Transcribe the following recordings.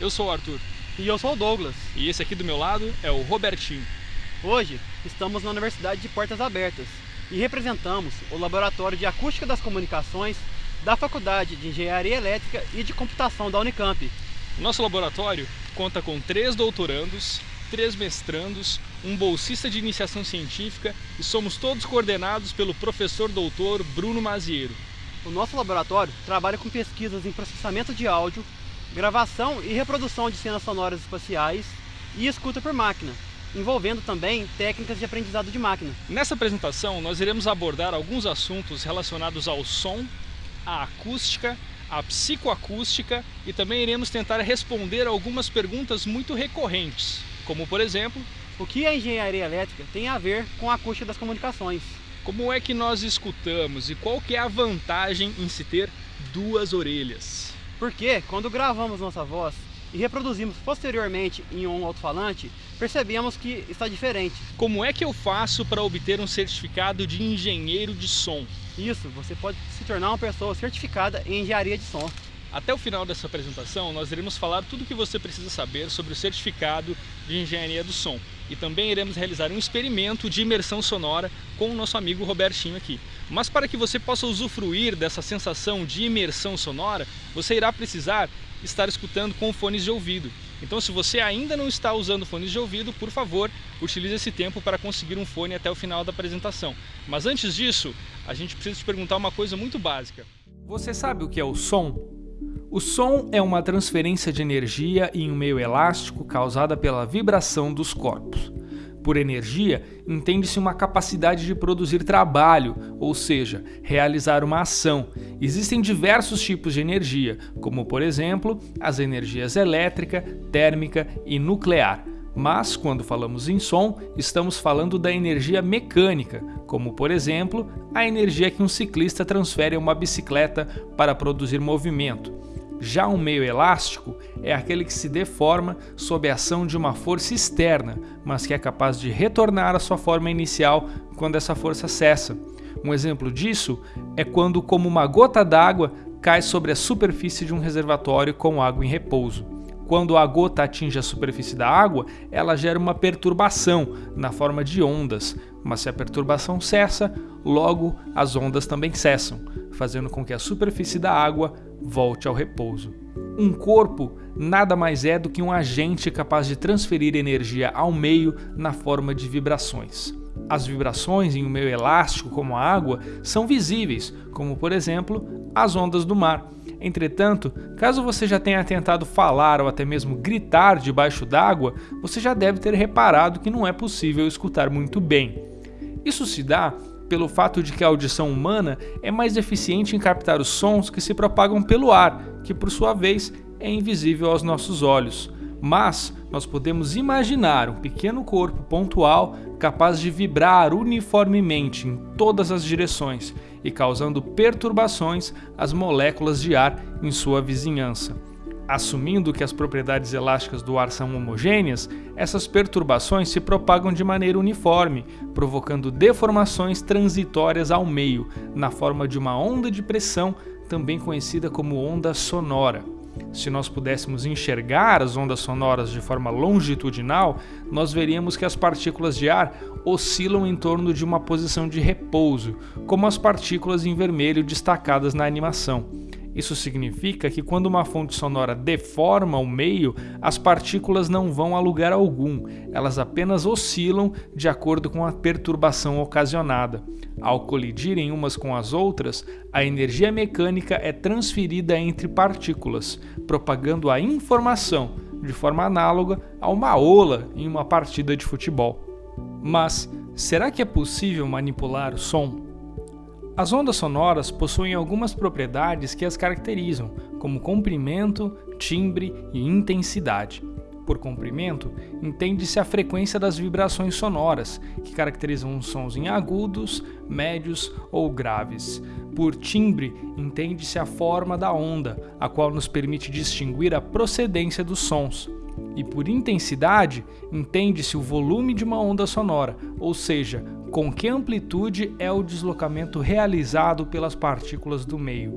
Eu sou o Arthur. E eu sou o Douglas. E esse aqui do meu lado é o Robertinho. Hoje estamos na Universidade de Portas Abertas e representamos o Laboratório de Acústica das Comunicações da Faculdade de Engenharia Elétrica e de Computação da Unicamp. Nosso laboratório conta com três doutorandos, três mestrandos, um bolsista de iniciação científica e somos todos coordenados pelo professor doutor Bruno Maziero. O nosso laboratório trabalha com pesquisas em processamento de áudio, gravação e reprodução de cenas sonoras espaciais e escuta por máquina, envolvendo também técnicas de aprendizado de máquina. Nessa apresentação, nós iremos abordar alguns assuntos relacionados ao som, à acústica, à psicoacústica e também iremos tentar responder algumas perguntas muito recorrentes, como por exemplo, o que a engenharia elétrica tem a ver com a acústica das comunicações? Como é que nós escutamos e qual que é a vantagem em se ter duas orelhas? Porque quando gravamos nossa voz e reproduzimos posteriormente em um alto-falante, percebemos que está diferente. Como é que eu faço para obter um certificado de engenheiro de som? Isso, você pode se tornar uma pessoa certificada em engenharia de som. Até o final dessa apresentação, nós iremos falar tudo o que você precisa saber sobre o certificado de engenharia do som. E também iremos realizar um experimento de imersão sonora com o nosso amigo Robertinho aqui. Mas para que você possa usufruir dessa sensação de imersão sonora, você irá precisar estar escutando com fones de ouvido. Então se você ainda não está usando fones de ouvido, por favor, utilize esse tempo para conseguir um fone até o final da apresentação. Mas antes disso, a gente precisa te perguntar uma coisa muito básica. Você sabe o que é o som? O som é uma transferência de energia em um meio elástico causada pela vibração dos corpos. Por energia, entende-se uma capacidade de produzir trabalho, ou seja, realizar uma ação. Existem diversos tipos de energia, como por exemplo, as energias elétrica, térmica e nuclear. Mas, quando falamos em som, estamos falando da energia mecânica, como por exemplo, a energia que um ciclista transfere a uma bicicleta para produzir movimento. Já um meio elástico é aquele que se deforma sob a ação de uma força externa, mas que é capaz de retornar à sua forma inicial quando essa força cessa. Um exemplo disso é quando, como uma gota d'água, cai sobre a superfície de um reservatório com água em repouso. Quando a gota atinge a superfície da água, ela gera uma perturbação na forma de ondas, mas se a perturbação cessa, logo as ondas também cessam, fazendo com que a superfície da água volte ao repouso. Um corpo nada mais é do que um agente capaz de transferir energia ao meio na forma de vibrações. As vibrações em um meio elástico como a água são visíveis, como por exemplo as ondas do mar Entretanto, caso você já tenha tentado falar ou até mesmo gritar debaixo d'água, você já deve ter reparado que não é possível escutar muito bem. Isso se dá pelo fato de que a audição humana é mais eficiente em captar os sons que se propagam pelo ar, que por sua vez é invisível aos nossos olhos. Mas nós podemos imaginar um pequeno corpo pontual capaz de vibrar uniformemente em todas as direções e causando perturbações às moléculas de ar em sua vizinhança. Assumindo que as propriedades elásticas do ar são homogêneas, essas perturbações se propagam de maneira uniforme, provocando deformações transitórias ao meio, na forma de uma onda de pressão, também conhecida como onda sonora. Se nós pudéssemos enxergar as ondas sonoras de forma longitudinal, nós veríamos que as partículas de ar oscilam em torno de uma posição de repouso, como as partículas em vermelho destacadas na animação. Isso significa que quando uma fonte sonora deforma o meio, as partículas não vão a lugar algum, elas apenas oscilam de acordo com a perturbação ocasionada. Ao colidirem umas com as outras, a energia mecânica é transferida entre partículas, propagando a informação, de forma análoga a uma ola em uma partida de futebol. Mas será que é possível manipular o som? As ondas sonoras possuem algumas propriedades que as caracterizam, como comprimento, timbre e intensidade. Por comprimento, entende-se a frequência das vibrações sonoras, que caracterizam os sons em agudos, médios ou graves. Por timbre, entende-se a forma da onda, a qual nos permite distinguir a procedência dos sons. E por intensidade, entende-se o volume de uma onda sonora, ou seja, com que amplitude é o deslocamento realizado pelas partículas do meio.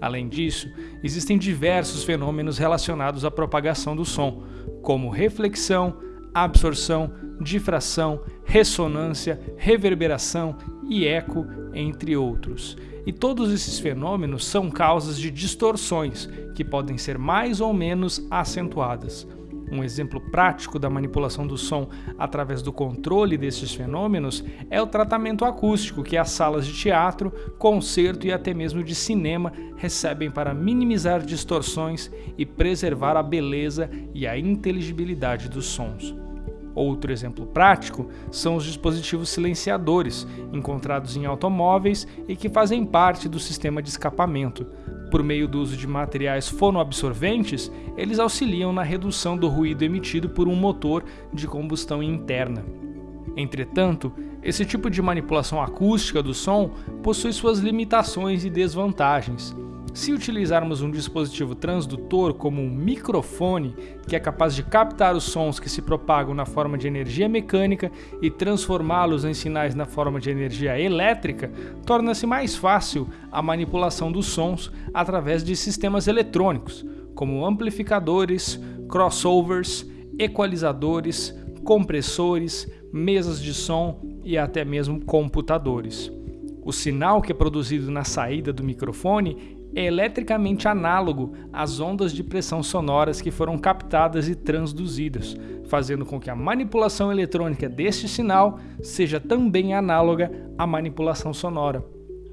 Além disso, existem diversos fenômenos relacionados à propagação do som, como reflexão, absorção, difração, ressonância, reverberação e eco, entre outros. E todos esses fenômenos são causas de distorções, que podem ser mais ou menos acentuadas. Um exemplo prático da manipulação do som através do controle desses fenômenos é o tratamento acústico que as salas de teatro, concerto e até mesmo de cinema recebem para minimizar distorções e preservar a beleza e a inteligibilidade dos sons. Outro exemplo prático são os dispositivos silenciadores, encontrados em automóveis e que fazem parte do sistema de escapamento. Por meio do uso de materiais fonoabsorventes, eles auxiliam na redução do ruído emitido por um motor de combustão interna. Entretanto, esse tipo de manipulação acústica do som possui suas limitações e desvantagens. Se utilizarmos um dispositivo transdutor como um microfone, que é capaz de captar os sons que se propagam na forma de energia mecânica e transformá-los em sinais na forma de energia elétrica, torna-se mais fácil a manipulação dos sons através de sistemas eletrônicos, como amplificadores, crossovers, equalizadores, compressores, mesas de som e até mesmo computadores. O sinal que é produzido na saída do microfone é eletricamente análogo às ondas de pressão sonoras que foram captadas e transduzidas, fazendo com que a manipulação eletrônica deste sinal seja também análoga à manipulação sonora.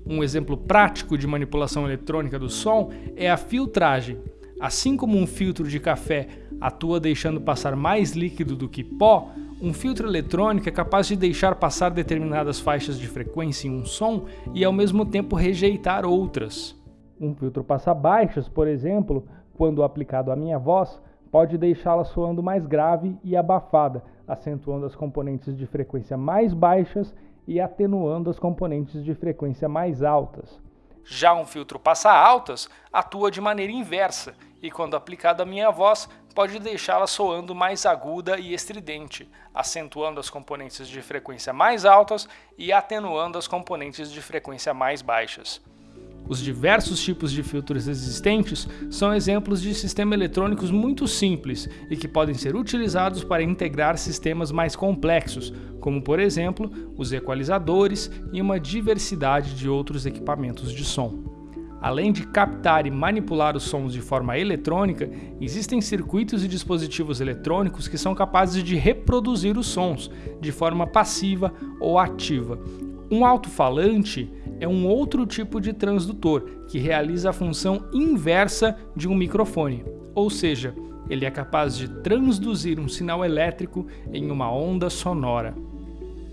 Um exemplo prático de manipulação eletrônica do som é a filtragem. Assim como um filtro de café atua deixando passar mais líquido do que pó, um filtro eletrônico é capaz de deixar passar determinadas faixas de frequência em um som e ao mesmo tempo rejeitar outras. Um filtro passa-baixos, por exemplo, quando aplicado à minha voz, pode deixá-la soando mais grave e abafada, acentuando as componentes de frequência mais baixas e atenuando as componentes de frequência mais altas. Já um filtro passa-altas atua de maneira inversa e, quando aplicado à minha voz, pode deixá-la soando mais aguda e estridente, acentuando as componentes de frequência mais altas e atenuando as componentes de frequência mais baixas. Os diversos tipos de filtros existentes são exemplos de sistemas eletrônicos muito simples e que podem ser utilizados para integrar sistemas mais complexos, como por exemplo os equalizadores e uma diversidade de outros equipamentos de som. Além de captar e manipular os sons de forma eletrônica, existem circuitos e dispositivos eletrônicos que são capazes de reproduzir os sons de forma passiva ou ativa. Um alto-falante é um outro tipo de transdutor que realiza a função inversa de um microfone, ou seja, ele é capaz de transduzir um sinal elétrico em uma onda sonora.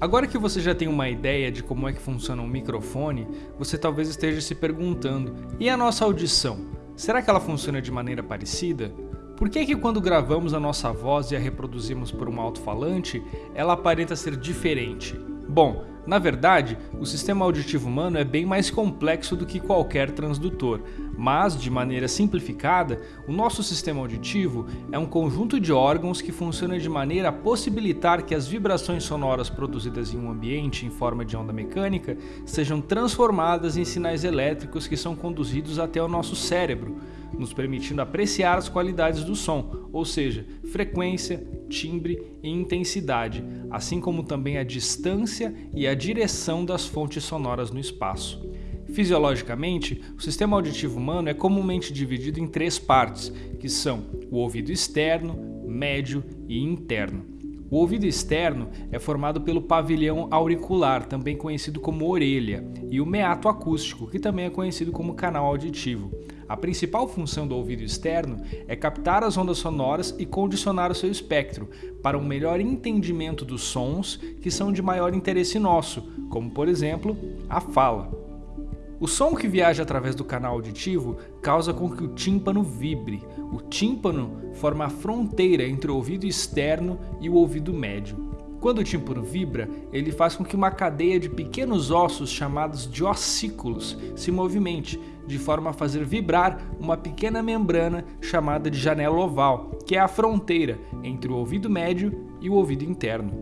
Agora que você já tem uma ideia de como é que funciona um microfone, você talvez esteja se perguntando: e a nossa audição? Será que ela funciona de maneira parecida? Por que, que quando gravamos a nossa voz e a reproduzimos por um alto-falante, ela aparenta ser diferente? Bom, na verdade, o sistema auditivo humano é bem mais complexo do que qualquer transdutor, mas, de maneira simplificada, o nosso sistema auditivo é um conjunto de órgãos que funciona de maneira a possibilitar que as vibrações sonoras produzidas em um ambiente em forma de onda mecânica sejam transformadas em sinais elétricos que são conduzidos até o nosso cérebro, nos permitindo apreciar as qualidades do som, ou seja, frequência, timbre e intensidade, assim como também a distância e a direção das fontes sonoras no espaço. Fisiologicamente, o sistema auditivo humano é comumente dividido em três partes, que são o ouvido externo, médio e interno. O ouvido externo é formado pelo pavilhão auricular, também conhecido como orelha, e o meato acústico, que também é conhecido como canal auditivo. A principal função do ouvido externo é captar as ondas sonoras e condicionar o seu espectro para um melhor entendimento dos sons que são de maior interesse nosso, como por exemplo a fala. O som que viaja através do canal auditivo causa com que o tímpano vibre. O tímpano forma a fronteira entre o ouvido externo e o ouvido médio. Quando o tímpano vibra, ele faz com que uma cadeia de pequenos ossos chamados de ossículos se movimente, de forma a fazer vibrar uma pequena membrana chamada de janela oval, que é a fronteira entre o ouvido médio e o ouvido interno.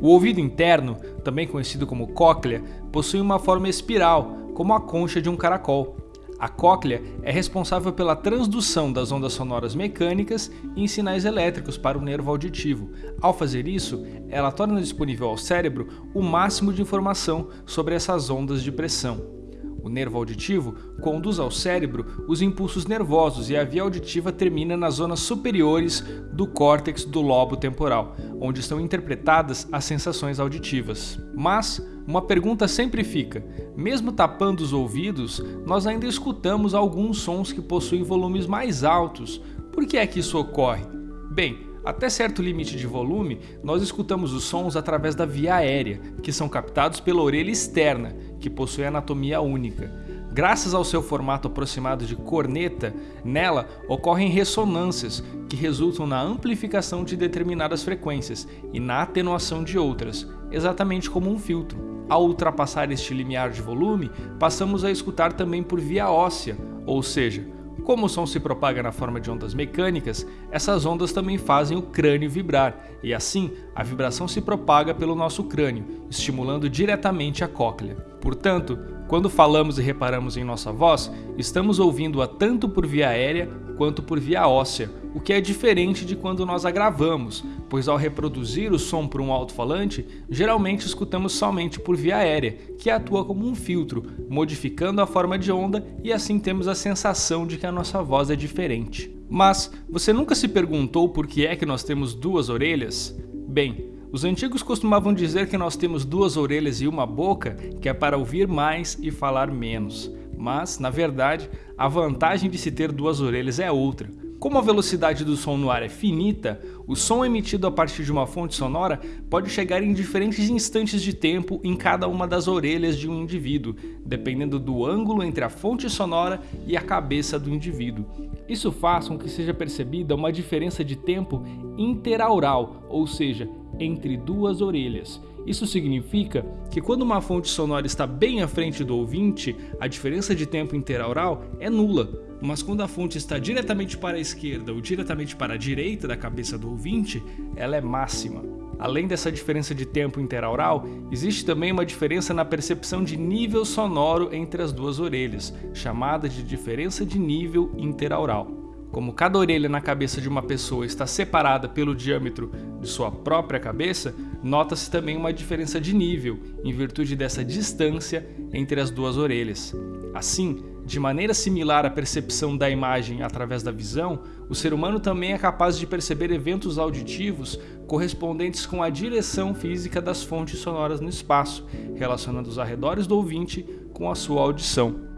O ouvido interno, também conhecido como cóclea, possui uma forma espiral, como a concha de um caracol. A cóclea é responsável pela transdução das ondas sonoras mecânicas em sinais elétricos para o nervo auditivo. Ao fazer isso, ela torna disponível ao cérebro o máximo de informação sobre essas ondas de pressão. O nervo auditivo conduz ao cérebro os impulsos nervosos e a via auditiva termina nas zonas superiores do córtex do lobo temporal, onde estão interpretadas as sensações auditivas. Mas uma pergunta sempre fica: mesmo tapando os ouvidos, nós ainda escutamos alguns sons que possuem volumes mais altos. Por que é que isso ocorre? Bem, até certo limite de volume, nós escutamos os sons através da via aérea, que são captados pela orelha externa, que possui anatomia única. Graças ao seu formato aproximado de corneta, nela ocorrem ressonâncias que resultam na amplificação de determinadas frequências e na atenuação de outras, exatamente como um filtro. Ao ultrapassar este limiar de volume, passamos a escutar também por via óssea, ou seja, como o som se propaga na forma de ondas mecânicas, essas ondas também fazem o crânio vibrar, e assim a vibração se propaga pelo nosso crânio, estimulando diretamente a cóclea. Portanto, quando falamos e reparamos em nossa voz, estamos ouvindo-a tanto por via aérea quanto por via óssea, o que é diferente de quando nós a gravamos, pois ao reproduzir o som por um alto-falante, geralmente escutamos somente por via aérea, que atua como um filtro, modificando a forma de onda e assim temos a sensação de que a nossa voz é diferente. Mas você nunca se perguntou por que é que nós temos duas orelhas? Bem, os antigos costumavam dizer que nós temos duas orelhas e uma boca, que é para ouvir mais e falar menos. Mas, na verdade, a vantagem de se ter duas orelhas é outra. Como a velocidade do som no ar é finita, o som emitido a partir de uma fonte sonora pode chegar em diferentes instantes de tempo em cada uma das orelhas de um indivíduo, dependendo do ângulo entre a fonte sonora e a cabeça do indivíduo. Isso faz com que seja percebida uma diferença de tempo interaural, ou seja, entre duas orelhas. Isso significa que quando uma fonte sonora está bem à frente do ouvinte, a diferença de tempo interaural é nula, mas quando a fonte está diretamente para a esquerda ou diretamente para a direita da cabeça do ouvinte, ela é máxima. Além dessa diferença de tempo interaural, existe também uma diferença na percepção de nível sonoro entre as duas orelhas, chamada de diferença de nível interaural. Como cada orelha na cabeça de uma pessoa está separada pelo diâmetro de sua própria cabeça, nota-se também uma diferença de nível, em virtude dessa distância entre as duas orelhas. Assim, de maneira similar à percepção da imagem através da visão, o ser humano também é capaz de perceber eventos auditivos correspondentes com a direção física das fontes sonoras no espaço, relacionando os arredores do ouvinte com a sua audição.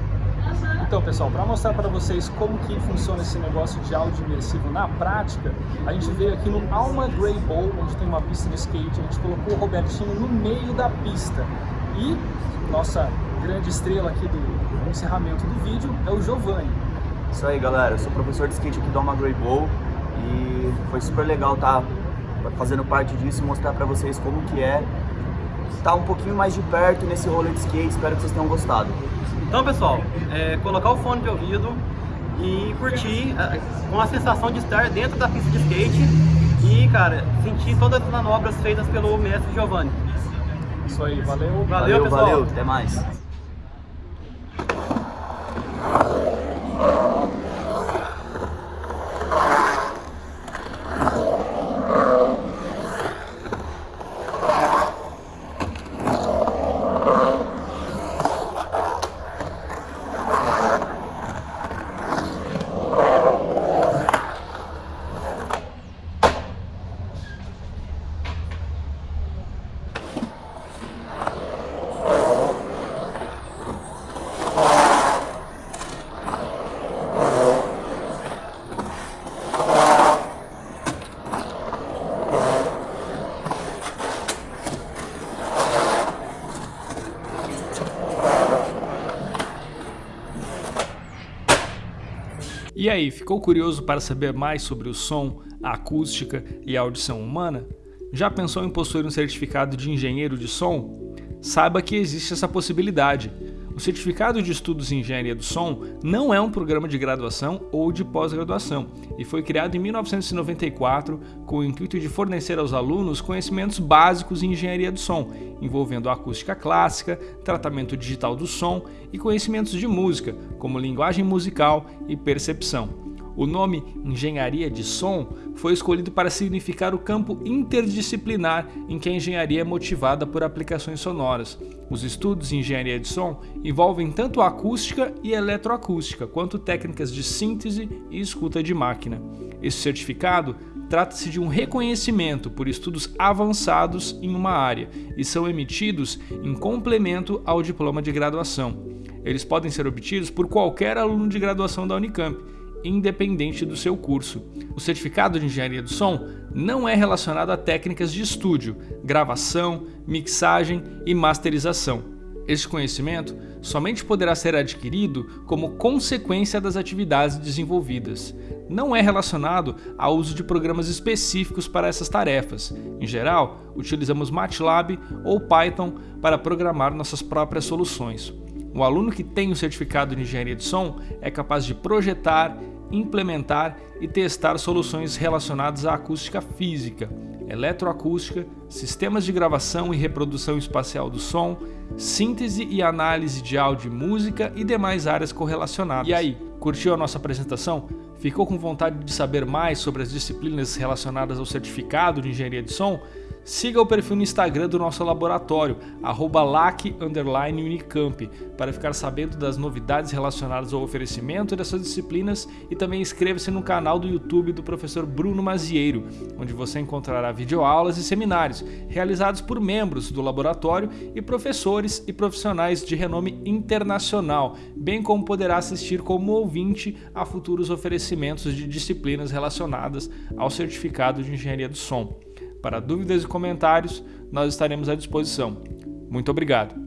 Então, pessoal, para mostrar para vocês como que funciona esse negócio de áudio imersivo na prática, a gente veio aqui no Alma Grey Bowl, onde tem uma pista de skate, a gente colocou o Robertinho no meio da pista. E nossa grande estrela aqui do encerramento do vídeo é o Giovanni. Isso aí, galera. Eu sou professor de skate aqui do Alma Grey Bowl e foi super legal estar tá fazendo parte disso e mostrar para vocês como que é estar tá um pouquinho mais de perto nesse rolê de skate. Espero que vocês tenham gostado. Então, pessoal, é, colocar o fone de ouvido e curtir é, com a sensação de estar dentro da pista de skate e, cara, sentir todas as manobras feitas pelo mestre Giovanni. Isso aí, valeu. Valeu, valeu pessoal. Valeu, até mais. E aí, ficou curioso para saber mais sobre o som, a acústica e a audição humana? Já pensou em possuir um certificado de engenheiro de som? Saiba que existe essa possibilidade. O Certificado de Estudos em Engenharia do Som não é um programa de graduação ou de pós-graduação e foi criado em 1994 com o intuito de fornecer aos alunos conhecimentos básicos em engenharia do som, envolvendo acústica clássica, tratamento digital do som e conhecimentos de música, como linguagem musical e percepção. O nome engenharia de som foi escolhido para significar o campo interdisciplinar em que a engenharia é motivada por aplicações sonoras. Os estudos em engenharia de som envolvem tanto acústica e eletroacústica, quanto técnicas de síntese e escuta de máquina. Esse certificado trata-se de um reconhecimento por estudos avançados em uma área e são emitidos em complemento ao diploma de graduação. Eles podem ser obtidos por qualquer aluno de graduação da Unicamp independente do seu curso. O certificado de engenharia do som não é relacionado a técnicas de estúdio, gravação, mixagem e masterização. Este conhecimento somente poderá ser adquirido como consequência das atividades desenvolvidas. Não é relacionado ao uso de programas específicos para essas tarefas. Em geral, utilizamos MATLAB ou Python para programar nossas próprias soluções. O aluno que tem o certificado de engenharia de som é capaz de projetar, implementar e testar soluções relacionadas à acústica física, eletroacústica, sistemas de gravação e reprodução espacial do som, síntese e análise de áudio e música e demais áreas correlacionadas. E aí, curtiu a nossa apresentação? Ficou com vontade de saber mais sobre as disciplinas relacionadas ao certificado de engenharia de som? Siga o perfil no Instagram do nosso laboratório, LAC_Unicamp, para ficar sabendo das novidades relacionadas ao oferecimento dessas disciplinas e também inscreva-se no canal do YouTube do professor Bruno Mazieiro, onde você encontrará videoaulas e seminários realizados por membros do laboratório e professores e profissionais de renome internacional, bem como poderá assistir como ouvinte a futuros oferecimentos de disciplinas relacionadas ao certificado de engenharia do som. Para dúvidas e comentários, nós estaremos à disposição. Muito obrigado!